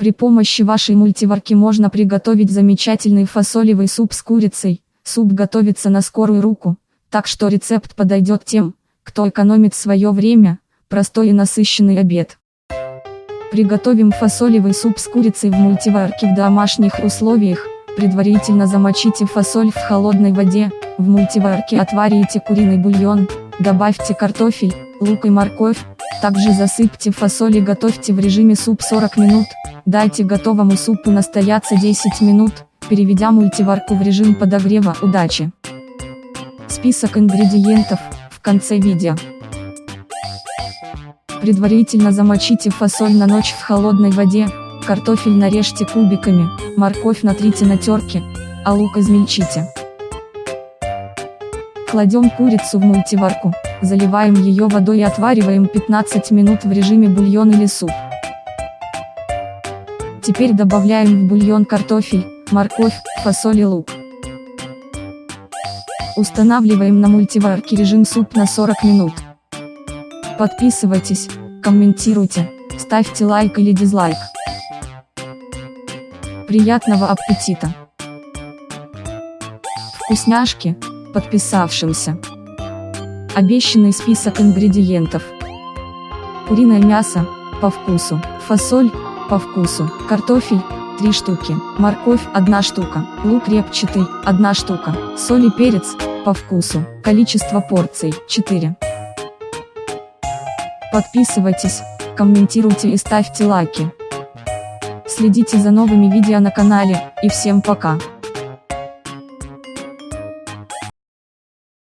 При помощи вашей мультиварки можно приготовить замечательный фасолевый суп с курицей. Суп готовится на скорую руку, так что рецепт подойдет тем, кто экономит свое время, простой и насыщенный обед. Приготовим фасолевый суп с курицей в мультиварке в домашних условиях. Предварительно замочите фасоль в холодной воде, в мультиварке отварите куриный бульон, добавьте картофель, лук и морковь, также засыпьте фасоль и готовьте в режиме суп 40 минут, дайте готовому супу настояться 10 минут, переведя мультиварку в режим подогрева. Удачи! Список ингредиентов в конце видео. Предварительно замочите фасоль на ночь в холодной воде, картофель нарежьте кубиками, морковь натрите на терке, а лук измельчите. Кладем курицу в мультиварку, заливаем ее водой и отвариваем 15 минут в режиме бульон или суп. Теперь добавляем в бульон картофель, морковь, фасоль и лук. Устанавливаем на мультиварке режим суп на 40 минут. Подписывайтесь, комментируйте, ставьте лайк или дизлайк. Приятного аппетита! Вкусняшки! Подписавшимся. Обещанный список ингредиентов. Куриное мясо, по вкусу, фасоль, по вкусу, картофель, 3 штуки, морковь, 1 штука, лук репчатый, 1 штука, соль и перец, по вкусу, количество порций, 4. Подписывайтесь, комментируйте и ставьте лайки. Следите за новыми видео на канале, и всем пока.